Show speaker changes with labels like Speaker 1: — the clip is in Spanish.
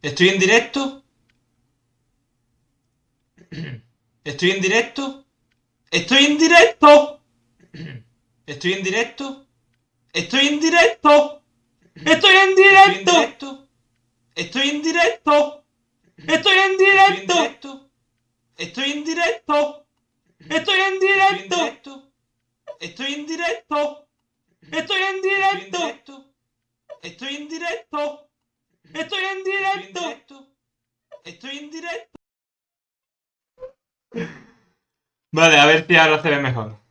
Speaker 1: ¿Estoy en directo? ¿Estoy en directo? ¡Estoy en directo! ¿Estoy en directo? ¡Estoy en directo! ¡Estoy en directo! ¡Estoy en directo! ¡Estoy en directo! ¡Estoy en directo! ¡Estoy en directo! ¡Estoy en directo! ¡Estoy en directo! ¡Estoy en directo! ¡Estoy en directo! ¡Estoy en directo! Vale, a ver si ahora se ve mejor.